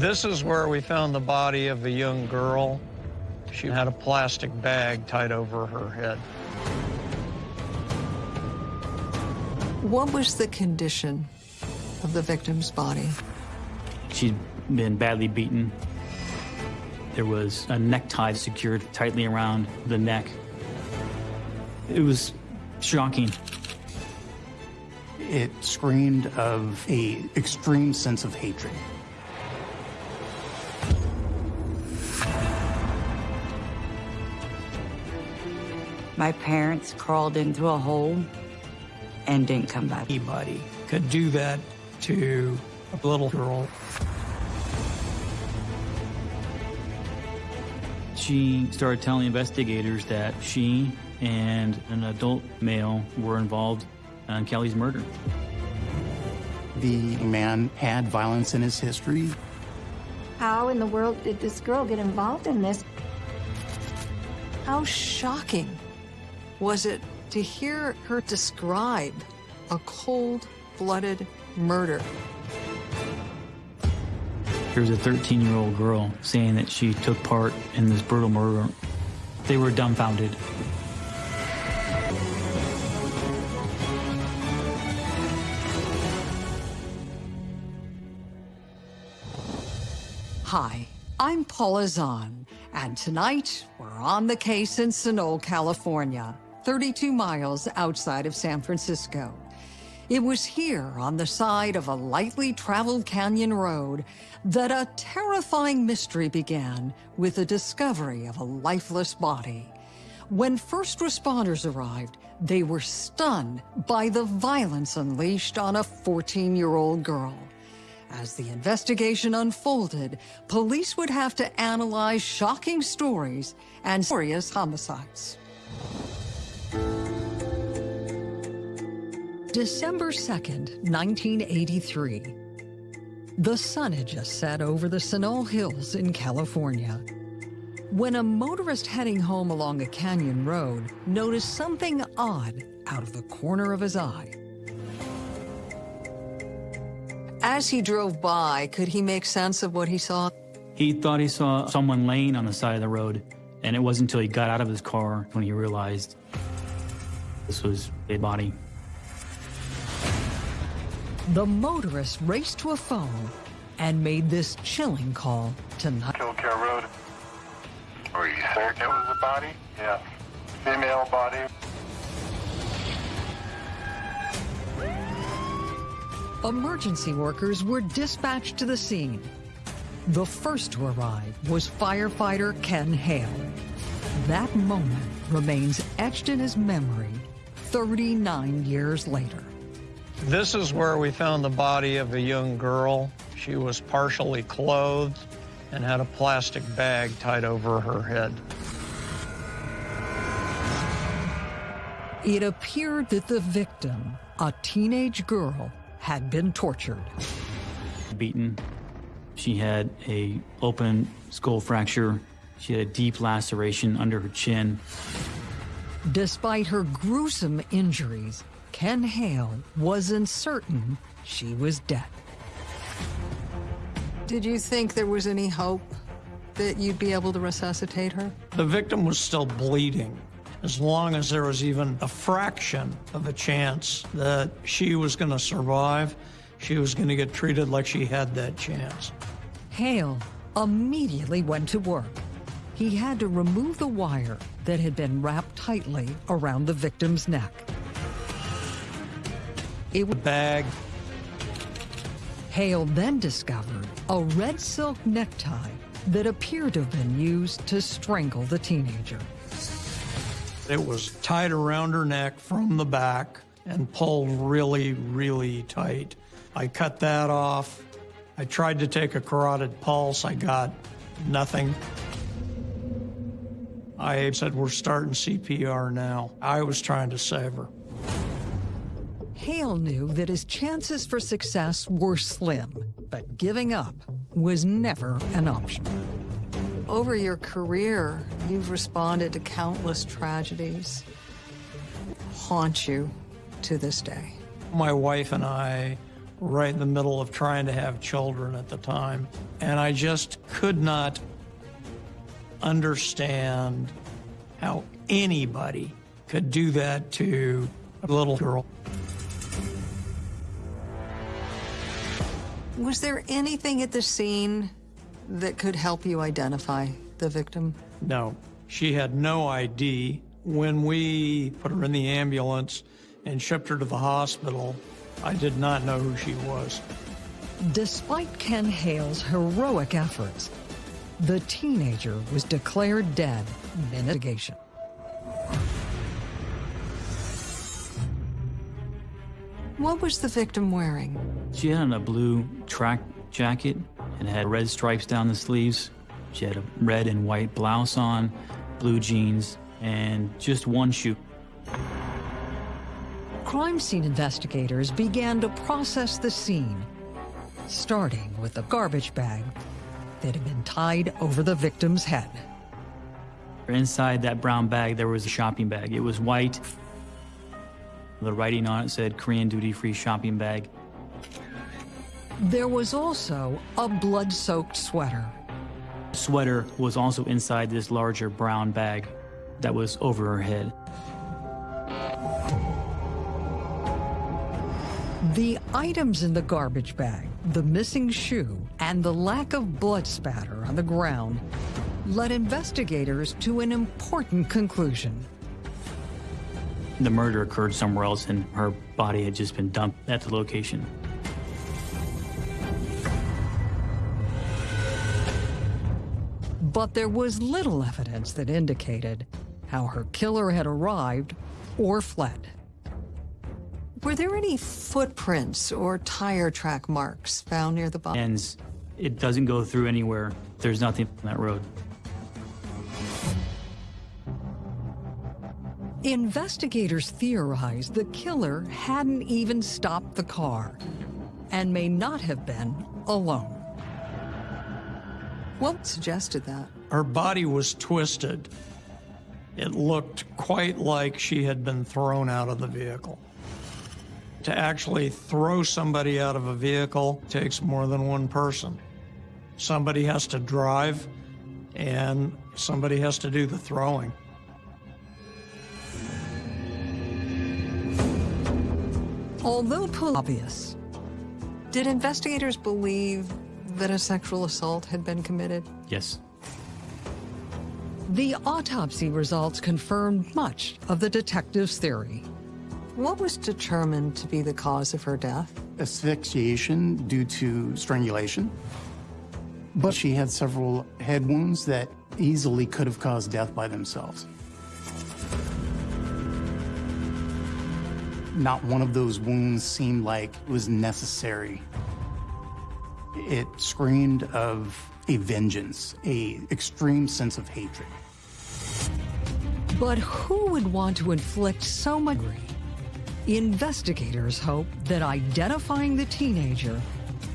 This is where we found the body of a young girl. She had a plastic bag tied over her head. What was the condition of the victim's body? She'd been badly beaten. There was a necktie secured tightly around the neck. It was shocking. It screamed of a extreme sense of hatred. My parents crawled into a hole and didn't come back. Anybody could do that to a little girl. She started telling investigators that she and an adult male were involved in Kelly's murder. The man had violence in his history. How in the world did this girl get involved in this? How shocking was it to hear her describe a cold-blooded murder? Here's a 13-year-old girl saying that she took part in this brutal murder. They were dumbfounded. Hi, I'm Paula Zahn, and tonight we're on the case in Sunol, California, 32 miles outside of San Francisco. It was here, on the side of a lightly traveled canyon road, that a terrifying mystery began with the discovery of a lifeless body. When first responders arrived, they were stunned by the violence unleashed on a 14-year-old girl. As the investigation unfolded, police would have to analyze shocking stories and serious homicides. December 2nd, 1983. The sun had just set over the Sunol Hills in California when a motorist heading home along a canyon road noticed something odd out of the corner of his eye. As he drove by, could he make sense of what he saw? He thought he saw someone laying on the side of the road, and it wasn't until he got out of his car when he realized this was a body. The motorist raced to a phone and made this chilling call to not. Kilkare Road. Are you certain it was a body? Yeah. Female body. Emergency workers were dispatched to the scene. The first to arrive was firefighter Ken Hale. That moment remains etched in his memory 39 years later. This is where we found the body of a young girl. She was partially clothed and had a plastic bag tied over her head. It appeared that the victim, a teenage girl, had been tortured. Beaten. She had a open skull fracture. She had a deep laceration under her chin. Despite her gruesome injuries, Ken Hale wasn't certain she was dead. Did you think there was any hope that you'd be able to resuscitate her? The victim was still bleeding. As long as there was even a fraction of a chance that she was going to survive, she was going to get treated like she had that chance. Hale immediately went to work. He had to remove the wire that had been wrapped tightly around the victim's neck. It The bag, Hale then discovered a red silk necktie that appeared to have been used to strangle the teenager. it was tied around her neck from the back and pulled really, really tight. I cut that off. I tried to take a carotid pulse. I got nothing. I said, we're starting CPR now. I was trying to save her. Hale knew that his chances for success were slim, but giving up was never an option. Over your career, you've responded to countless tragedies. Haunt you to this day. My wife and I right in the middle of trying to have children at the time. And I just could not understand how anybody could do that to a little girl. Was there anything at the scene that could help you identify the victim? No, she had no ID. When we put her in the ambulance and shipped her to the hospital, I did not know who she was. Despite Ken Hale's heroic efforts, the teenager was declared dead in investigation. What was the victim wearing? She had on a blue track jacket and had red stripes down the sleeves. She had a red and white blouse on, blue jeans, and just one shoe. Crime scene investigators began to process the scene, starting with the garbage bag that had been tied over the victim's head. Inside that brown bag, there was a shopping bag. It was white. The writing on it said Korean duty free shopping bag. There was also a blood soaked sweater. Sweater was also inside this larger brown bag that was over her head. The items in the garbage bag, the missing shoe, and the lack of blood spatter on the ground led investigators to an important conclusion. The murder occurred somewhere else, and her body had just been dumped at the location. But there was little evidence that indicated how her killer had arrived or fled. Were there any footprints or tire track marks found near the body? And it doesn't go through anywhere. There's nothing on that road. Investigators theorize the killer hadn't even stopped the car and may not have been alone. What suggested that? Her body was twisted. It looked quite like she had been thrown out of the vehicle. To actually throw somebody out of a vehicle takes more than one person. Somebody has to drive, and somebody has to do the throwing. Although pull obvious, did investigators believe that a sexual assault had been committed? Yes. The autopsy results confirmed much of the detective's theory. What was determined to be the cause of her death? Asphyxiation due to strangulation. But she had several head wounds that easily could have caused death by themselves. Not one of those wounds seemed like it was necessary. It screamed of a vengeance, a extreme sense of hatred. But who would want to inflict so much? Investigators hope that identifying the teenager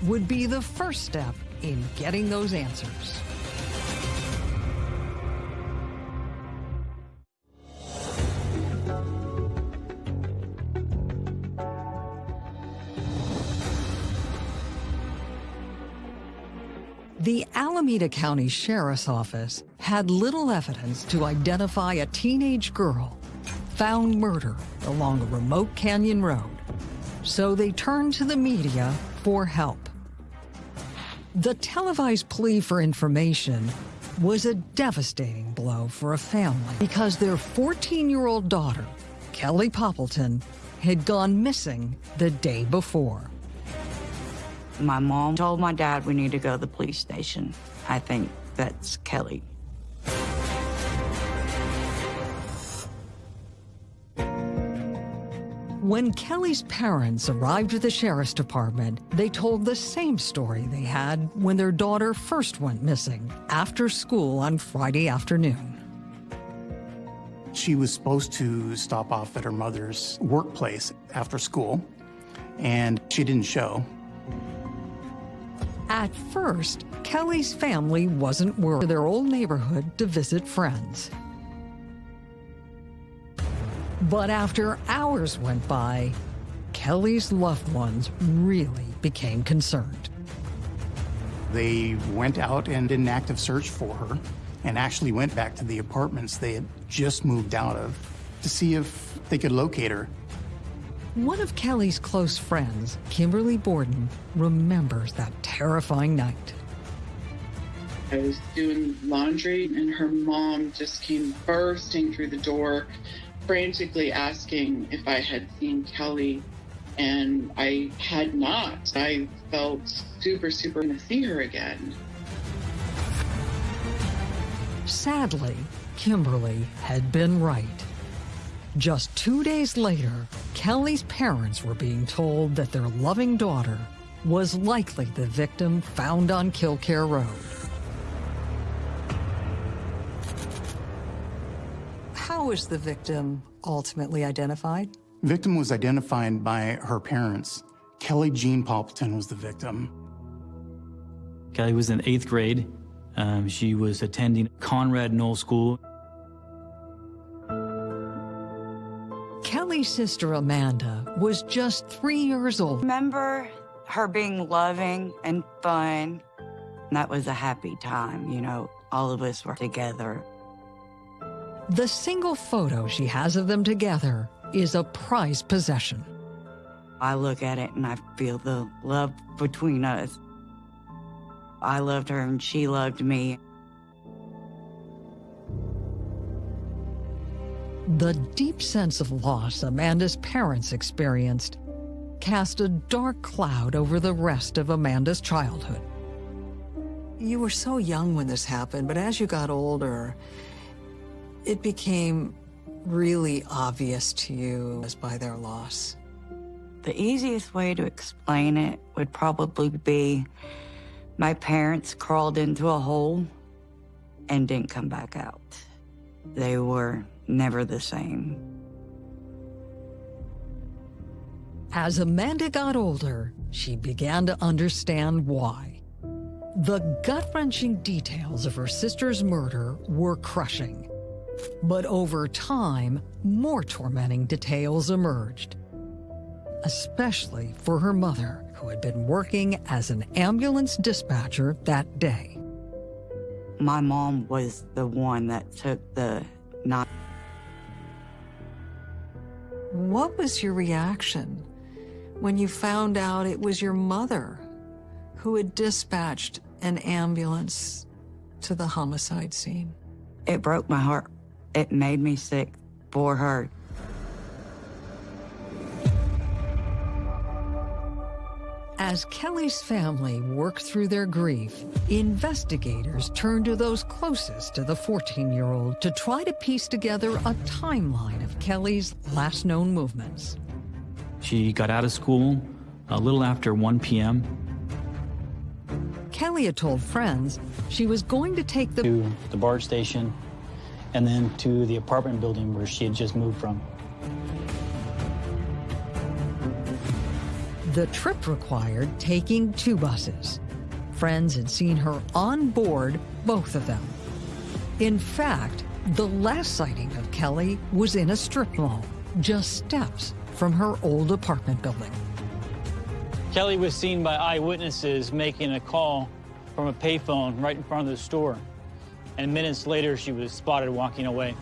would be the first step in getting those answers. The Alameda County Sheriff's Office had little evidence to identify a teenage girl found murder along a remote canyon road, so they turned to the media for help. The televised plea for information was a devastating blow for a family because their 14-year-old daughter, Kelly Poppleton, had gone missing the day before. My mom told my dad we need to go to the police station. I think that's Kelly. When Kelly's parents arrived at the sheriff's department, they told the same story they had when their daughter first went missing after school on Friday afternoon. She was supposed to stop off at her mother's workplace after school, and she didn't show. At first, Kelly's family wasn't worried their old neighborhood to visit friends. But after hours went by, Kelly's loved ones really became concerned. They went out and did an active search for her and actually went back to the apartments they had just moved out of to see if they could locate her. One of Kelly's close friends, Kimberly Borden, remembers that terrifying night. I was doing laundry, and her mom just came bursting through the door, frantically asking if I had seen Kelly. And I had not. I felt super, super going to see her again. Sadly, Kimberly had been right. Just two days later, Kelly's parents were being told that their loving daughter was likely the victim found on Kilkare Road. How was the victim ultimately identified? Victim was identified by her parents. Kelly Jean Poppleton was the victim. Kelly was in eighth grade. Um, she was attending Conrad Knoll School. Kelly's sister Amanda was just three years old. Remember her being loving and fun. That was a happy time, you know, all of us were together. The single photo she has of them together is a prized possession. I look at it and I feel the love between us. I loved her and she loved me. The deep sense of loss Amanda's parents experienced cast a dark cloud over the rest of Amanda's childhood. You were so young when this happened, but as you got older, it became really obvious to you as by their loss. The easiest way to explain it would probably be my parents crawled into a hole and didn't come back out. They were never the same. As Amanda got older, she began to understand why. The gut wrenching details of her sister's murder were crushing. But over time, more tormenting details emerged, especially for her mother, who had been working as an ambulance dispatcher that day. My mom was the one that took the not. What was your reaction when you found out it was your mother who had dispatched an ambulance to the homicide scene? It broke my heart. It made me sick for her. As Kelly's family worked through their grief, investigators turned to those closest to the 14 year old to try to piece together a timeline of Kelly's last known movements. She got out of school a little after 1 p.m. Kelly had told friends she was going to take the to the BART station and then to the apartment building where she had just moved from. The trip required taking two buses. Friends had seen her on board both of them. In fact, the last sighting of Kelly was in a strip mall, just steps from her old apartment building. Kelly was seen by eyewitnesses making a call from a payphone right in front of the store. And minutes later, she was spotted walking away.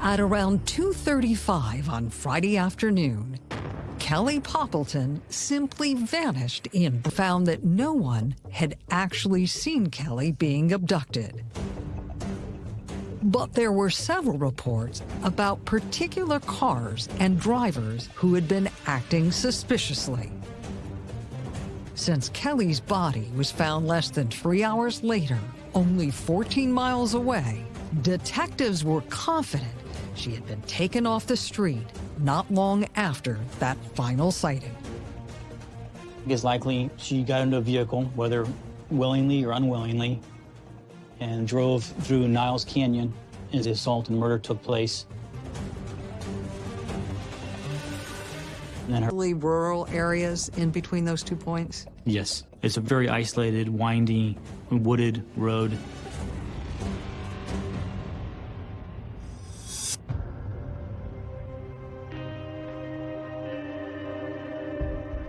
At around 2.35 on Friday afternoon, Kelly Poppleton simply vanished in found that no one had actually seen Kelly being abducted. But there were several reports about particular cars and drivers who had been acting suspiciously. Since Kelly's body was found less than three hours later, only 14 miles away, detectives were confident she had been taken off the street not long after that final sighting. It's likely she got into a vehicle, whether willingly or unwillingly, and drove through Niles Canyon as the assault and murder took place. And her rural areas in between those two points? Yes. It's a very isolated, windy, wooded road.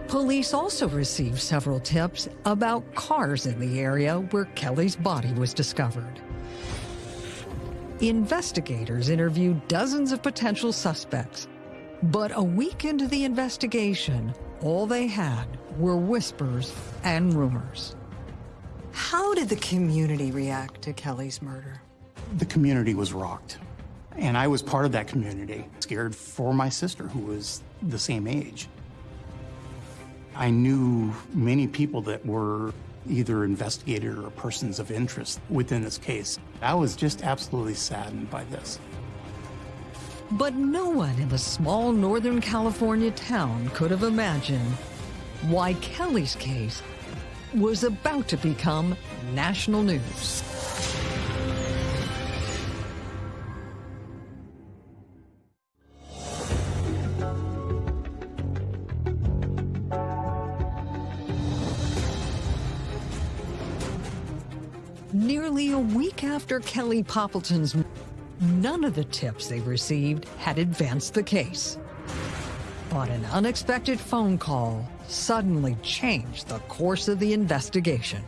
Police also received several tips about cars in the area where Kelly's body was discovered. Investigators interviewed dozens of potential suspects, but a week into the investigation, all they had were whispers and rumors. How did the community react to Kelly's murder? The community was rocked. And I was part of that community, scared for my sister, who was the same age. I knew many people that were either investigated or persons of interest within this case. I was just absolutely saddened by this. But no one in the small Northern California town could have imagined why Kelly's case was about to become national news. Nearly a week after Kelly Poppleton's none of the tips they received had advanced the case. But an unexpected phone call suddenly changed the course of the investigation.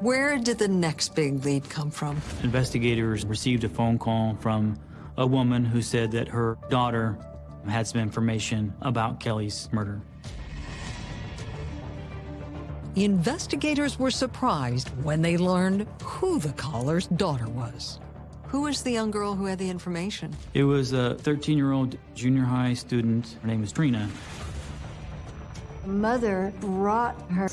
Where did the next big lead come from? Investigators received a phone call from a woman who said that her daughter had some information about Kelly's murder. Investigators were surprised when they learned who the caller's daughter was. Who was the young girl who had the information? It was a 13-year-old junior high student. Her name was Trina. Mother brought her.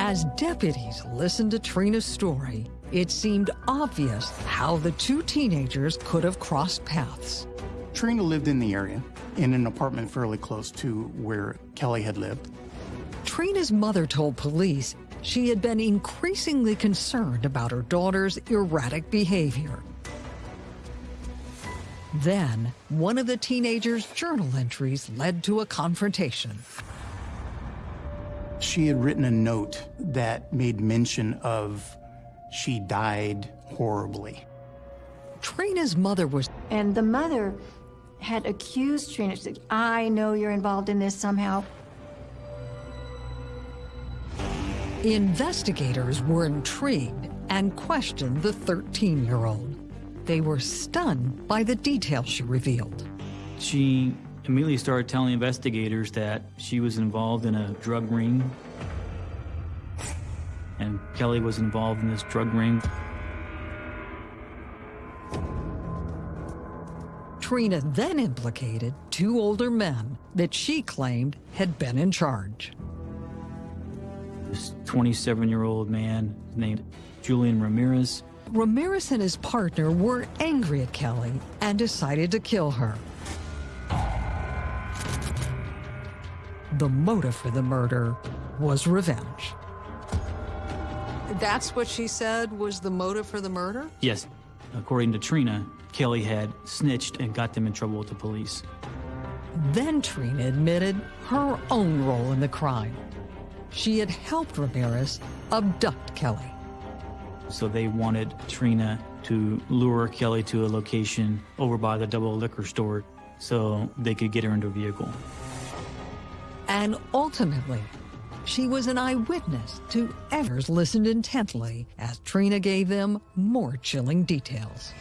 As deputies listened to Trina's story, it seemed obvious how the two teenagers could have crossed paths. Trina lived in the area, in an apartment fairly close to where Kelly had lived. Trina's mother told police she had been increasingly concerned about her daughter's erratic behavior. Then, one of the teenager's journal entries led to a confrontation. She had written a note that made mention of she died horribly. Trina's mother was And the mother had accused Trina. Said, I know you're involved in this somehow. Investigators were intrigued and questioned the 13-year-old. They were stunned by the details she revealed. She immediately started telling investigators that she was involved in a drug ring and Kelly was involved in this drug ring. Trina then implicated two older men that she claimed had been in charge. This 27-year-old man named Julian Ramirez. Ramirez and his partner were angry at Kelly and decided to kill her. The motive for the murder was revenge. That's what she said was the motive for the murder? Yes, according to Trina, Kelly had snitched and got them in trouble with the police. Then Trina admitted her own role in the crime. She had helped Ramirez abduct Kelly. So they wanted Trina to lure Kelly to a location over by the double liquor store so they could get her into a vehicle. And ultimately, she was an eyewitness to Evers listened intently as Trina gave them more chilling details.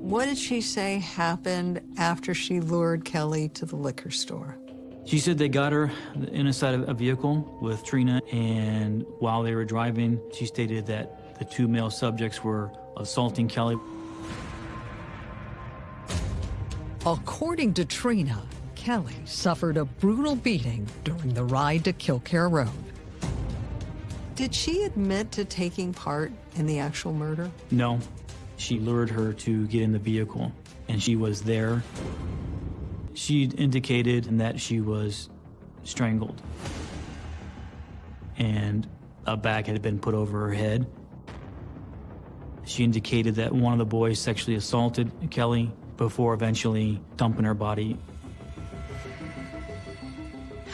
What did she say happened after she lured Kelly to the liquor store? She said they got her inside of a vehicle with Trina, and while they were driving, she stated that the two male subjects were assaulting Kelly. According to Trina, Kelly suffered a brutal beating during the ride to Kilkare Road. Did she admit to taking part in the actual murder? No, she lured her to get in the vehicle, and she was there. She indicated that she was strangled, and a bag had been put over her head. She indicated that one of the boys sexually assaulted Kelly before eventually dumping her body.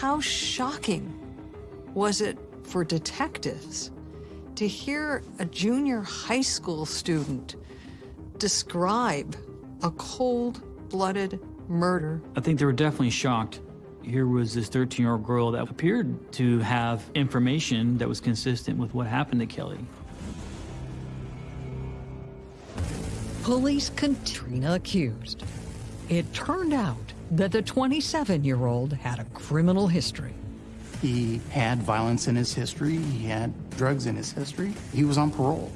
How shocking was it for detectives to hear a junior high school student describe a cold-blooded murder. I think they were definitely shocked. Here was this 13-year-old girl that appeared to have information that was consistent with what happened to Kelly. Police Katrina accused. It turned out that the 27-year-old had a criminal history. He had violence in his history. He had drugs in his history. He was on parole.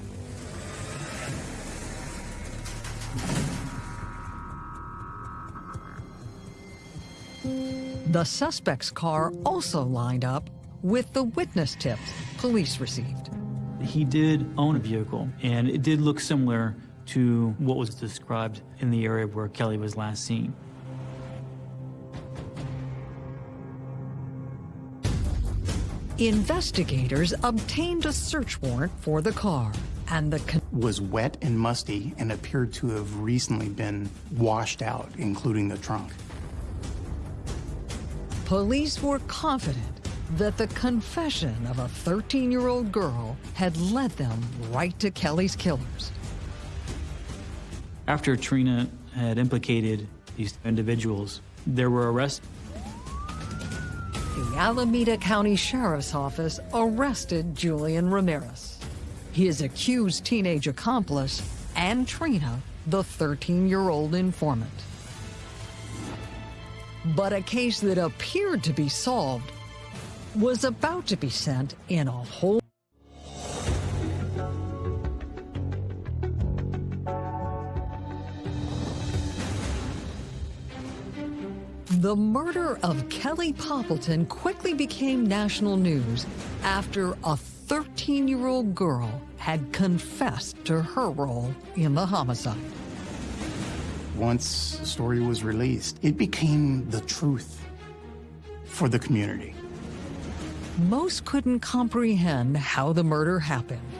The suspect's car also lined up with the witness tips police received. He did own a vehicle, and it did look similar to what was described in the area where Kelly was last seen. Investigators obtained a search warrant for the car, and the con- Was wet and musty and appeared to have recently been washed out, including the trunk. police were confident that the confession of a 13-year-old girl had led them right to Kelly's killers. After Trina had implicated these individuals, there were arrests. The Alameda County Sheriff's Office arrested Julian Ramirez, his accused teenage accomplice, and Trina, the 13-year-old informant. But a case that appeared to be solved was about to be sent in a whole The murder of Kelly Poppleton quickly became national news after a 13-year-old girl had confessed to her role in the homicide. Once the story was released, it became the truth for the community. Most couldn't comprehend how the murder happened.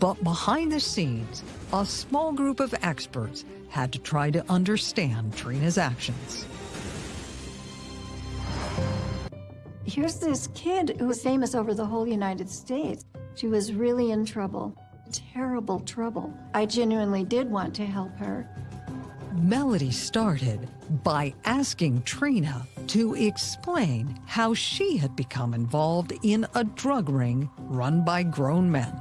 But behind the scenes, a small group of experts had to try to understand Trina's actions. Here's this kid who was famous over the whole United States. She was really in trouble, terrible trouble. I genuinely did want to help her. Melody started by asking Trina to explain how she had become involved in a drug ring run by grown men.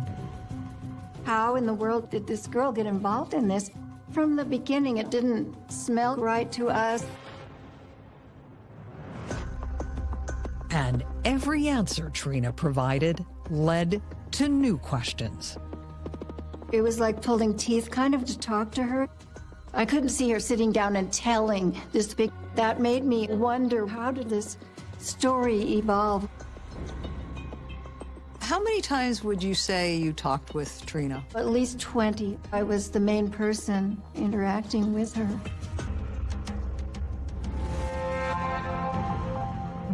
How in the world did this girl get involved in this? From the beginning, it didn't smell right to us. Every answer Trina provided led to new questions. It was like pulling teeth kind of to talk to her. I couldn't see her sitting down and telling this big. That made me wonder how did this story evolve? How many times would you say you talked with Trina? At least 20. I was the main person interacting with her.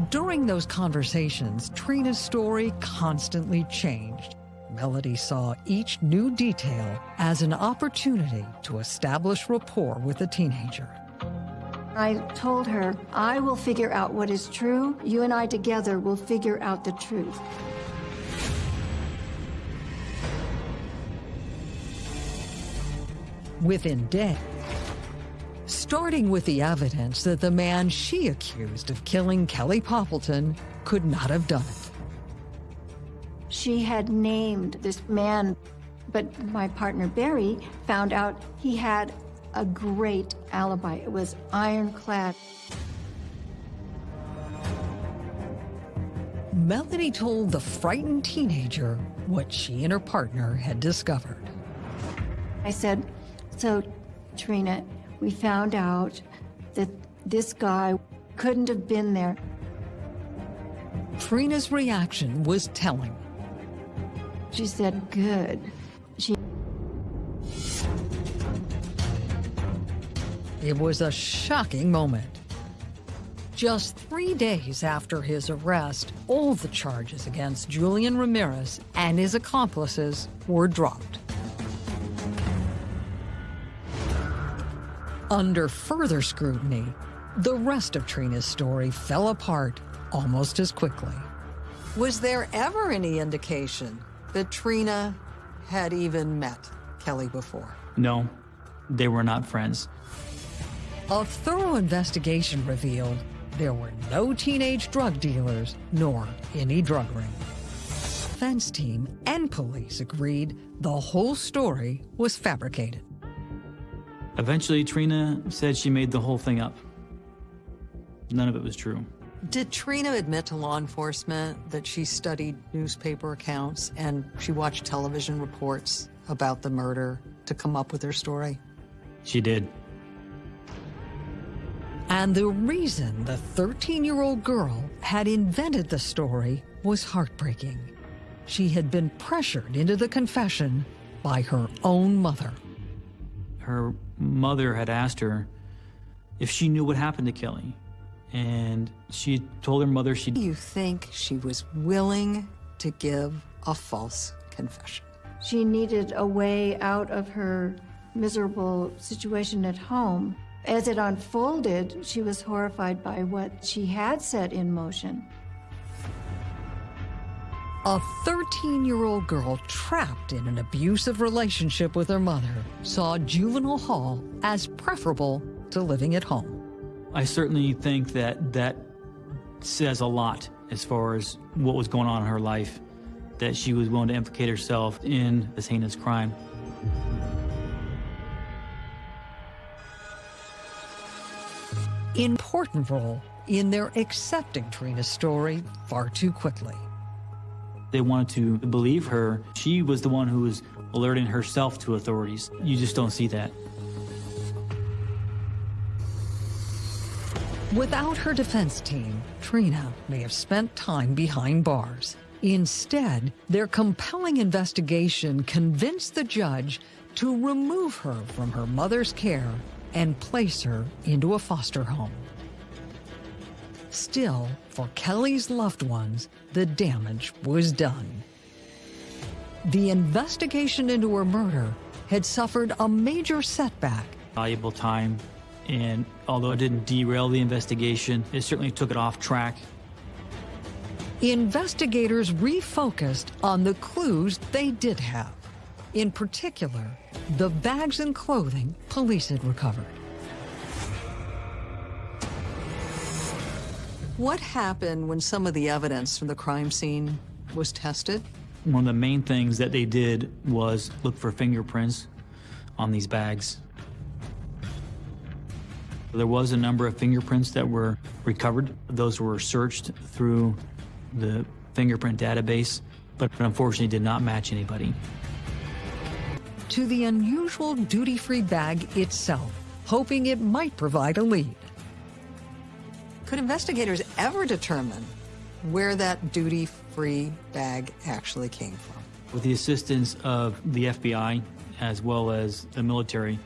During those conversations, Trina's story constantly changed. Melody saw each new detail as an opportunity to establish rapport with the teenager. I told her, I will figure out what is true. You and I together will figure out the truth. Within days, starting with the evidence that the man she accused of killing Kelly Poppleton could not have done it. She had named this man, but my partner Barry found out he had a great alibi. It was ironclad. Melody told the frightened teenager what she and her partner had discovered. I said, So, Trina, we found out that this guy couldn't have been there. Trina's reaction was telling. She said, Good. She It was a shocking moment. Just three days after his arrest, all the charges against Julian Ramirez and his accomplices were dropped. Under further scrutiny, the rest of Trina's story fell apart almost as quickly. Was there ever any indication that Trina had even met Kelly before. No, they were not friends. A thorough investigation revealed there were no teenage drug dealers nor any drug ring. Defense team and police agreed the whole story was fabricated. Eventually, Trina said she made the whole thing up. None of it was true. Did Trina admit to law enforcement that she studied newspaper accounts and she watched television reports about the murder to come up with her story? She did. And the reason the 13-year-old girl had invented the story was heartbreaking. She had been pressured into the confession by her own mother. Her mother had asked her if she knew what happened to Kelly. And she told her mother she... You think she was willing to give a false confession? She needed a way out of her miserable situation at home. As it unfolded, she was horrified by what she had set in motion. A 13-year-old girl trapped in an abusive relationship with her mother saw juvenile hall as preferable to living at home. I certainly think that that says a lot as far as what was going on in her life, that she was willing to implicate herself in this heinous crime. Important role in their accepting Trina's story far too quickly. They wanted to believe her. She was the one who was alerting herself to authorities. You just don't see that. Without her defense team, Trina may have spent time behind bars. Instead, their compelling investigation convinced the judge to remove her from her mother's care and place her into a foster home. Still, for Kelly's loved ones, the damage was done. The investigation into her murder had suffered a major setback. Valuable time, and although it didn't derail the investigation, it certainly took it off track. Investigators refocused on the clues they did have. In particular, the bags and clothing police had recovered. What happened when some of the evidence from the crime scene was tested? One of the main things that they did was look for fingerprints on these bags. There was a number of fingerprints that were recovered. Those were searched through the fingerprint database, but unfortunately did not match anybody. To the unusual duty-free bag itself, hoping it might provide a lead. Could investigators ever determine where that duty-free bag actually came from? With the assistance of the FBI as well as the military,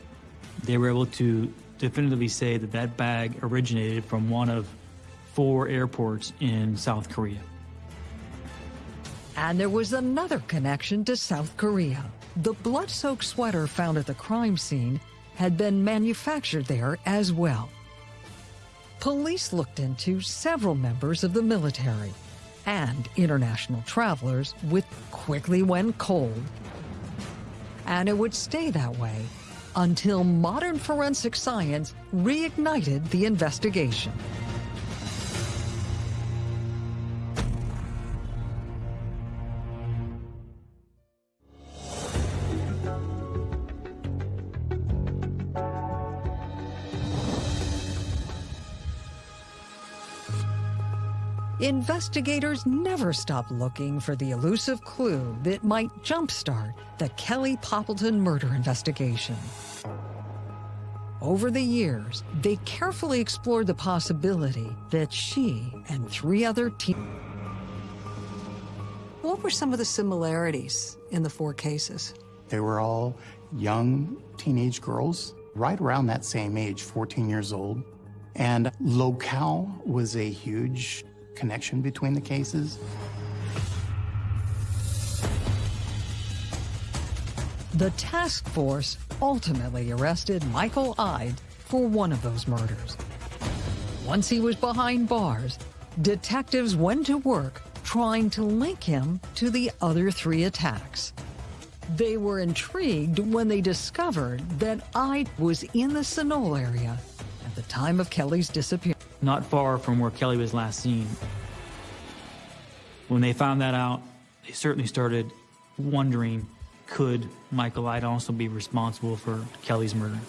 they were able to definitively say that that bag originated from one of four airports in South Korea. And there was another connection to South Korea. The blood-soaked sweater found at the crime scene had been manufactured there as well. Police looked into several members of the military and international travelers with quickly went cold. And it would stay that way until modern forensic science reignited the investigation. Investigators never stop looking for the elusive clue that might jumpstart the Kelly Poppleton murder investigation. Over the years, they carefully explored the possibility that she and three other teen... What were some of the similarities in the four cases? They were all young teenage girls, right around that same age, 14 years old. And locale was a huge connection between the cases. The task force ultimately arrested Michael Ide for one of those murders. Once he was behind bars, detectives went to work trying to link him to the other three attacks. They were intrigued when they discovered that Ide was in the Sunol area at the time of Kelly's disappearance. Not far from where Kelly was last seen. When they found that out, they certainly started wondering could Michael Ide also be responsible for Kelly's murder?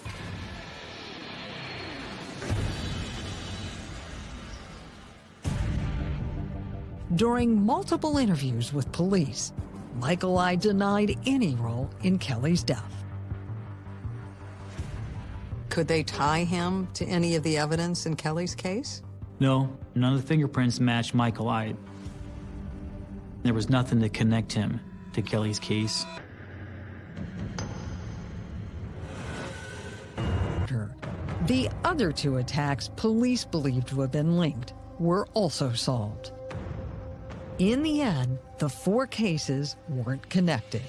During multiple interviews with police, Michael Ide denied any role in Kelly's death. Could they tie him to any of the evidence in Kelly's case? No, none of the fingerprints matched Michael Ide. There was nothing to connect him to Kelly's case. The other two attacks police believed to have been linked were also solved. In the end, the four cases weren't connected.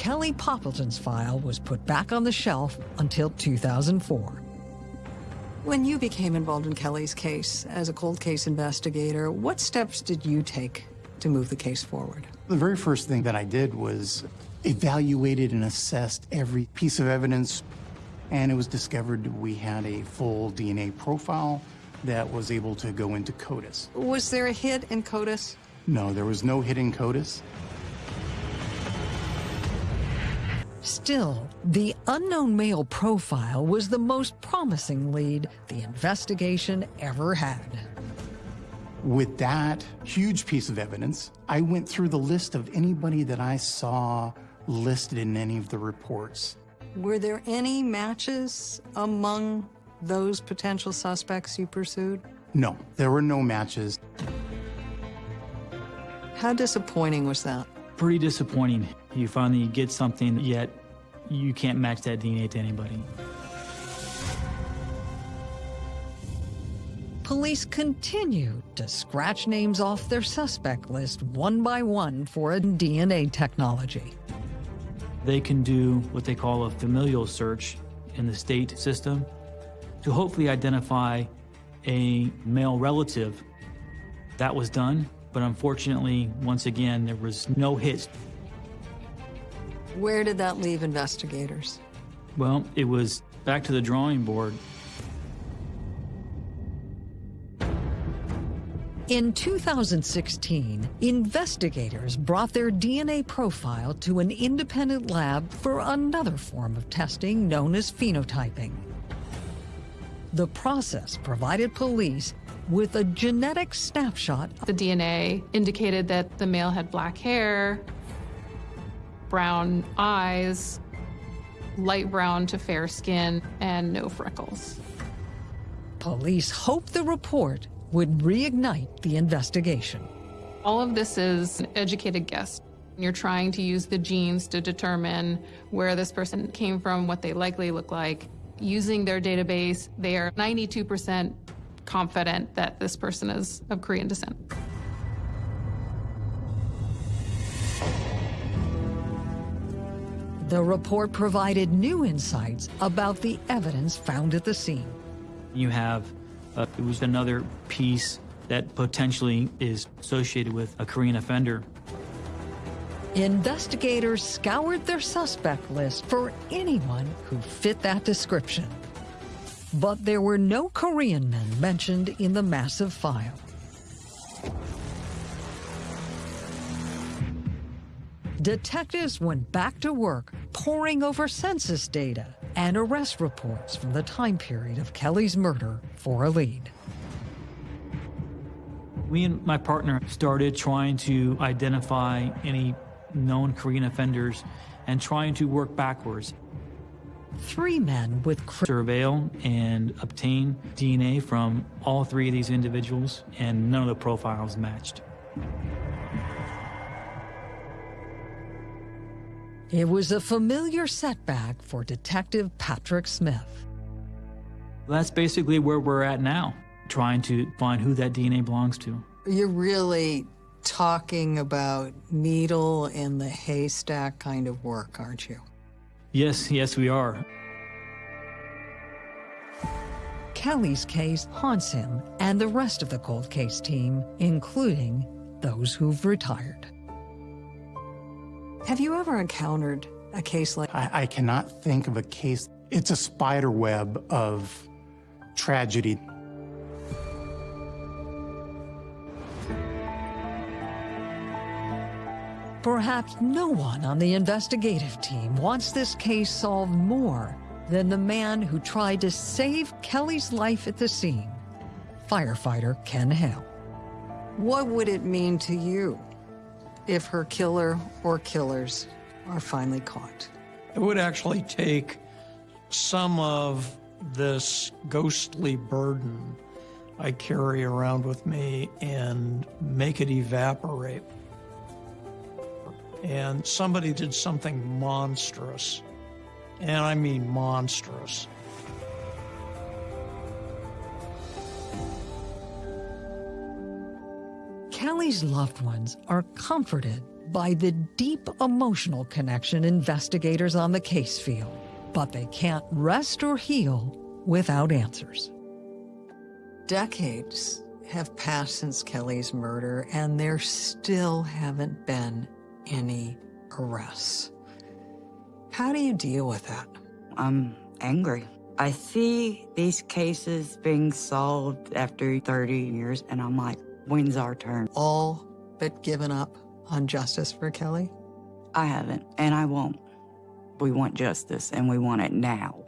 Kelly Poppleton's file was put back on the shelf until 2004. When you became involved in Kelly's case as a cold case investigator, what steps did you take to move the case forward? The very first thing that I did was evaluated and assessed every piece of evidence, and it was discovered we had a full DNA profile that was able to go into CODIS. Was there a hit in CODIS? No, there was no hit in CODIS. Still, the unknown male profile was the most promising lead the investigation ever had. With that huge piece of evidence, I went through the list of anybody that I saw listed in any of the reports. Were there any matches among those potential suspects you pursued? No, there were no matches. How disappointing was that? Pretty disappointing. You finally get something, yet you can't match that DNA to anybody. Police continue to scratch names off their suspect list one by one for a DNA technology. They can do what they call a familial search in the state system to hopefully identify a male relative. That was done, but unfortunately, once again, there was no hits. Where did that leave investigators? Well, it was back to the drawing board. In 2016, investigators brought their DNA profile to an independent lab for another form of testing known as phenotyping. The process provided police with a genetic snapshot. The DNA indicated that the male had black hair, brown eyes, light brown to fair skin, and no freckles. Police hoped the report would reignite the investigation. All of this is an educated guess. You're trying to use the genes to determine where this person came from, what they likely look like. Using their database, they are 92% confident that this person is of Korean descent. The report provided new insights about the evidence found at the scene. You have uh, it was another piece that potentially is associated with a Korean offender. Investigators scoured their suspect list for anyone who fit that description. But there were no Korean men mentioned in the massive file. Detectives went back to work poring over census data and arrest reports from the time period of Kelly's murder for a lead. Me and my partner started trying to identify any known Korean offenders and trying to work backwards. Three men with surveil and obtain DNA from all three of these individuals, and none of the profiles matched. It was a familiar setback for Detective Patrick Smith. That's basically where we're at now, trying to find who that DNA belongs to. You're really talking about needle in the haystack kind of work, aren't you? Yes, yes, we are. Kelly's case haunts him and the rest of the cold case team, including those who've retired. Have you ever encountered a case like I, I cannot think of a case. It's a spider web of tragedy. Perhaps no one on the investigative team wants this case solved more than the man who tried to save Kelly's life at the scene, firefighter Ken Hale. What would it mean to you if her killer or killers are finally caught? It would actually take some of this ghostly burden I carry around with me and make it evaporate. And somebody did something monstrous, and I mean monstrous. Kelly's loved ones are comforted by the deep emotional connection investigators on the case feel, but they can't rest or heal without answers. Decades have passed since Kelly's murder, and there still haven't been any arrests. How do you deal with that? I'm angry. I see these cases being solved after 30 years, and I'm like, when's our turn? All but given up on justice for Kelly? I haven't, and I won't. We want justice, and we want it now.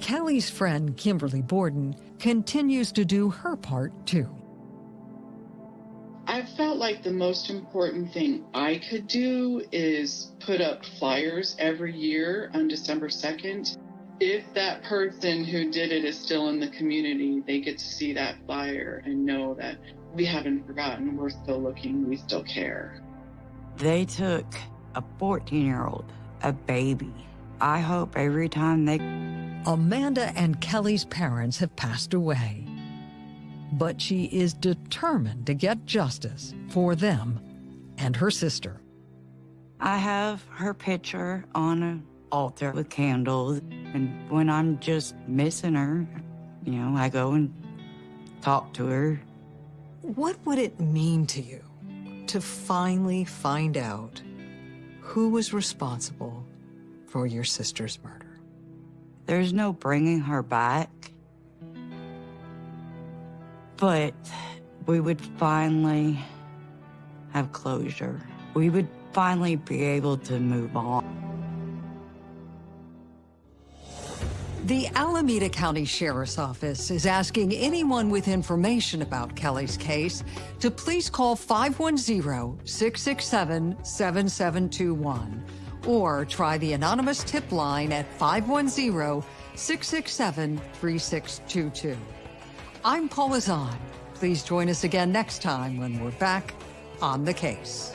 Kelly's friend, Kimberly Borden, continues to do her part, too. I felt like the most important thing I could do is put up flyers every year on December 2nd. If that person who did it is still in the community, they get to see that flyer and know that we haven't forgotten, we're still looking, we still care. They took a 14 year old, a baby. I hope every time they. Amanda and Kelly's parents have passed away, but she is determined to get justice for them and her sister. I have her picture on an altar with candles, and when I'm just missing her, you know, I go and talk to her. What would it mean to you to finally find out who was responsible for your sister's murder? There's no bringing her back. But we would finally have closure. We would finally be able to move on. The Alameda County Sheriff's Office is asking anyone with information about Kelly's case to please call 510-667-7721 or try the anonymous tip line at 510-667-3622. I'm Paula Zahn. Please join us again next time when we're back on the case.